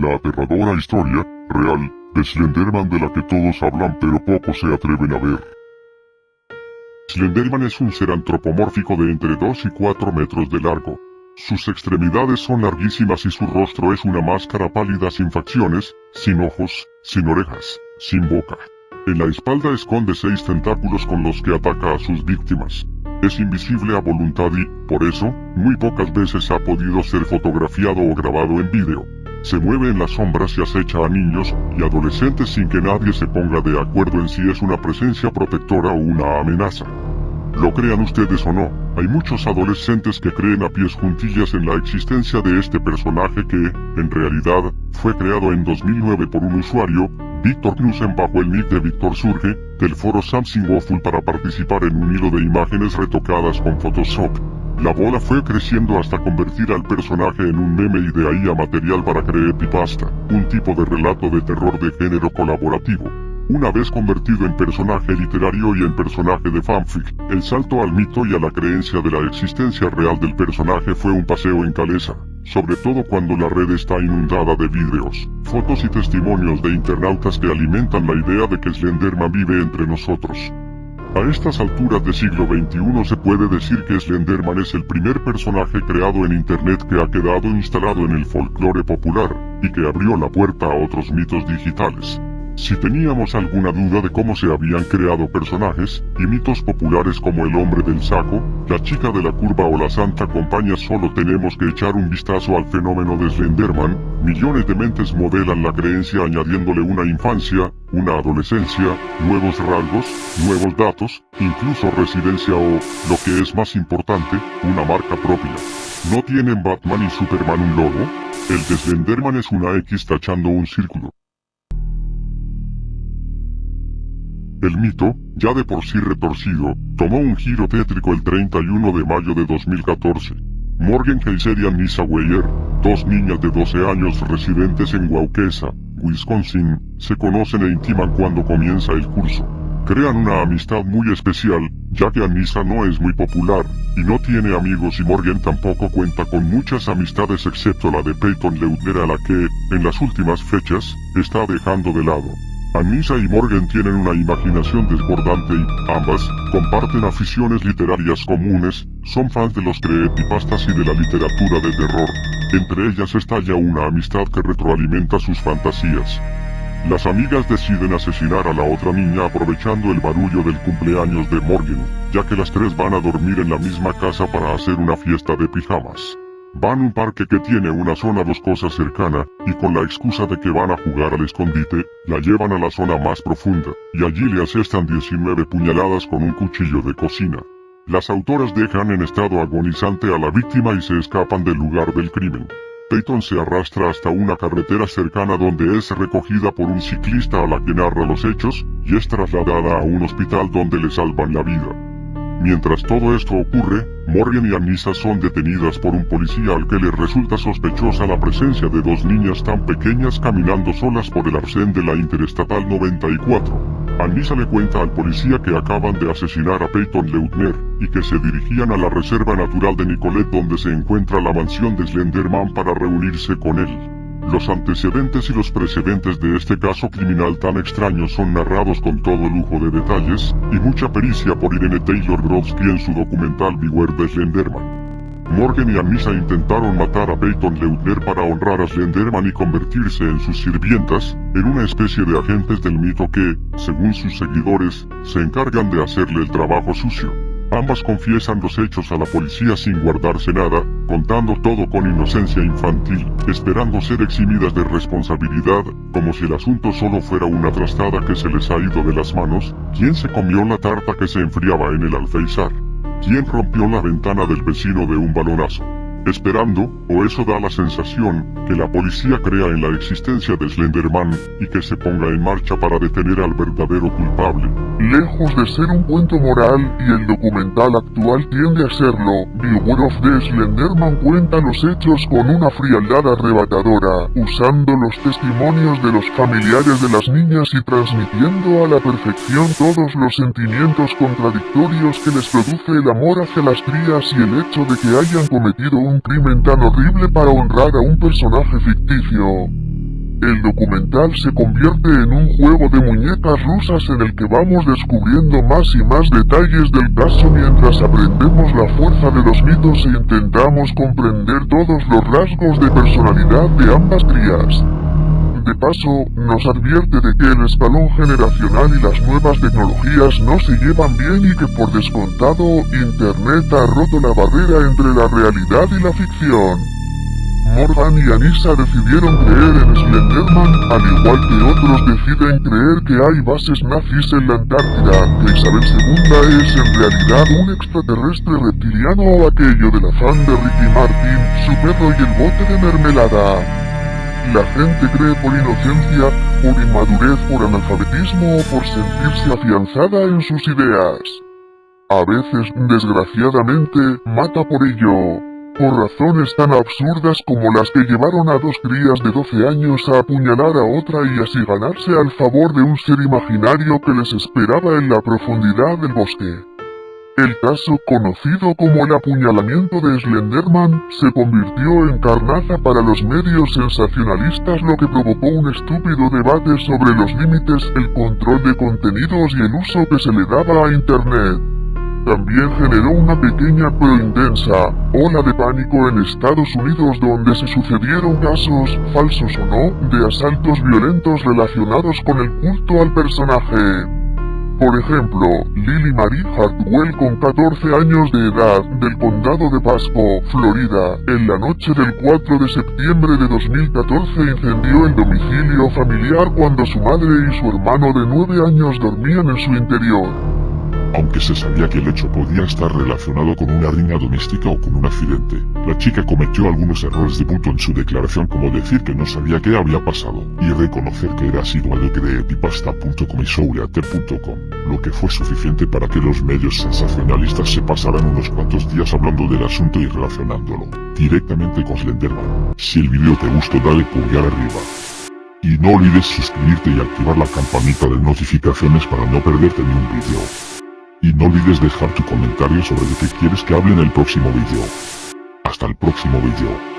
la aterradora historia, real, de Slenderman de la que todos hablan pero pocos se atreven a ver. Slenderman es un ser antropomórfico de entre 2 y 4 metros de largo. Sus extremidades son larguísimas y su rostro es una máscara pálida sin facciones, sin ojos, sin orejas, sin boca. En la espalda esconde seis tentáculos con los que ataca a sus víctimas. Es invisible a voluntad y, por eso, muy pocas veces ha podido ser fotografiado o grabado en vídeo. Se mueve en las sombras y acecha a niños y adolescentes sin que nadie se ponga de acuerdo en si es una presencia protectora o una amenaza. Lo crean ustedes o no, hay muchos adolescentes que creen a pies juntillas en la existencia de este personaje que, en realidad, fue creado en 2009 por un usuario, Víctor Knudsen bajo el nick de Víctor Surge, del foro Samsung Waffle para participar en un hilo de imágenes retocadas con Photoshop. La bola fue creciendo hasta convertir al personaje en un meme y de ahí a material para creepypasta, un tipo de relato de terror de género colaborativo. Una vez convertido en personaje literario y en personaje de fanfic, el salto al mito y a la creencia de la existencia real del personaje fue un paseo en calesa, sobre todo cuando la red está inundada de vídeos, fotos y testimonios de internautas que alimentan la idea de que Slenderman vive entre nosotros. A estas alturas del siglo XXI se puede decir que Slenderman es el primer personaje creado en Internet que ha quedado instalado en el folclore popular, y que abrió la puerta a otros mitos digitales. Si teníamos alguna duda de cómo se habían creado personajes y mitos populares como el hombre del saco, la chica de la curva o la santa compañía solo tenemos que echar un vistazo al fenómeno de Slenderman, millones de mentes modelan la creencia añadiéndole una infancia, una adolescencia, nuevos rasgos, nuevos datos, incluso residencia o, lo que es más importante, una marca propia. ¿No tienen Batman y Superman un logo? El de Slenderman es una X tachando un círculo. El mito, ya de por sí retorcido, tomó un giro tétrico el 31 de mayo de 2014. Morgan Kaiser y Anissa Weyer, dos niñas de 12 años residentes en Waukesa, Wisconsin, se conocen e intiman cuando comienza el curso. Crean una amistad muy especial, ya que Anissa no es muy popular, y no tiene amigos y Morgan tampoco cuenta con muchas amistades excepto la de Peyton Leutner a la que, en las últimas fechas, está dejando de lado. Anissa y Morgan tienen una imaginación desbordante y, ambas, comparten aficiones literarias comunes, son fans de los creepypastas y de la literatura de terror. Entre ellas estalla una amistad que retroalimenta sus fantasías. Las amigas deciden asesinar a la otra niña aprovechando el barullo del cumpleaños de Morgan, ya que las tres van a dormir en la misma casa para hacer una fiesta de pijamas. Van a un parque que tiene una zona boscosa cercana, y con la excusa de que van a jugar al escondite, la llevan a la zona más profunda, y allí le asestan 19 puñaladas con un cuchillo de cocina. Las autoras dejan en estado agonizante a la víctima y se escapan del lugar del crimen. Peyton se arrastra hasta una carretera cercana donde es recogida por un ciclista a la que narra los hechos, y es trasladada a un hospital donde le salvan la vida. Mientras todo esto ocurre, Morgan y Anissa son detenidas por un policía al que le resulta sospechosa la presencia de dos niñas tan pequeñas caminando solas por el arcén de la Interestatal 94. Anissa le cuenta al policía que acaban de asesinar a Peyton Leutner, y que se dirigían a la Reserva Natural de Nicolet donde se encuentra la mansión de Slenderman para reunirse con él. Los antecedentes y los precedentes de este caso criminal tan extraño son narrados con todo lujo de detalles, y mucha pericia por Irene Taylor Brodsky en su documental Beware de Slenderman. Morgan y Anissa intentaron matar a Peyton Leutner para honrar a Slenderman y convertirse en sus sirvientas, en una especie de agentes del mito que, según sus seguidores, se encargan de hacerle el trabajo sucio. Ambas confiesan los hechos a la policía sin guardarse nada, contando todo con inocencia infantil, esperando ser eximidas de responsabilidad, como si el asunto solo fuera una trastada que se les ha ido de las manos, ¿quién se comió la tarta que se enfriaba en el alféizar? ¿Quién rompió la ventana del vecino de un balonazo? Esperando, o eso da la sensación, que la policía crea en la existencia de Slenderman y que se ponga en marcha para detener al verdadero culpable. Lejos de ser un cuento moral, y el documental actual tiende a serlo, Beware of the Slenderman cuenta los hechos con una frialdad arrebatadora, usando los testimonios de los familiares de las niñas y transmitiendo a la perfección todos los sentimientos contradictorios que les produce el amor hacia las crías y el hecho de que hayan cometido un crimen tan horrible para honrar a un personaje ficticio. El documental se convierte en un juego de muñecas rusas en el que vamos descubriendo más y más detalles del caso mientras aprendemos la fuerza de los mitos e intentamos comprender todos los rasgos de personalidad de ambas crías. De paso, nos advierte de que el escalón generacional y las nuevas tecnologías no se llevan bien y que por descontado, Internet ha roto la barrera entre la realidad y la ficción. Morgan y Anissa decidieron creer en Slenderman, al igual que otros deciden creer que hay bases nazis en la Antártida, que Isabel II es en realidad un extraterrestre reptiliano o aquello del afán de Ricky Martin, su perro y el bote de mermelada. La gente cree por inocencia, por inmadurez, por analfabetismo o por sentirse afianzada en sus ideas. A veces, desgraciadamente, mata por ello por razones tan absurdas como las que llevaron a dos crías de 12 años a apuñalar a otra y así ganarse al favor de un ser imaginario que les esperaba en la profundidad del bosque. El caso, conocido como el apuñalamiento de Slenderman, se convirtió en carnaza para los medios sensacionalistas lo que provocó un estúpido debate sobre los límites, el control de contenidos y el uso que se le daba a Internet. También generó una pequeña pero intensa ola de pánico en Estados Unidos donde se sucedieron casos, falsos o no, de asaltos violentos relacionados con el culto al personaje. Por ejemplo, Lily Marie Hartwell con 14 años de edad del condado de Pasco, Florida, en la noche del 4 de septiembre de 2014 incendió el domicilio familiar cuando su madre y su hermano de 9 años dormían en su interior aunque se sabía que el hecho podía estar relacionado con una riña doméstica o con un accidente. La chica cometió algunos errores de punto en su declaración como decir que no sabía qué había pasado, y reconocer que era asiduo al de epipasta.com y souleater.com, lo que fue suficiente para que los medios sensacionalistas se pasaran unos cuantos días hablando del asunto y relacionándolo directamente con Slenderman. Si el video te gustó dale pulgar arriba. Y no olvides suscribirte y activar la campanita de notificaciones para no perderte ni un video. Y no olvides dejar tu comentario sobre de qué quieres que hable en el próximo vídeo. Hasta el próximo vídeo.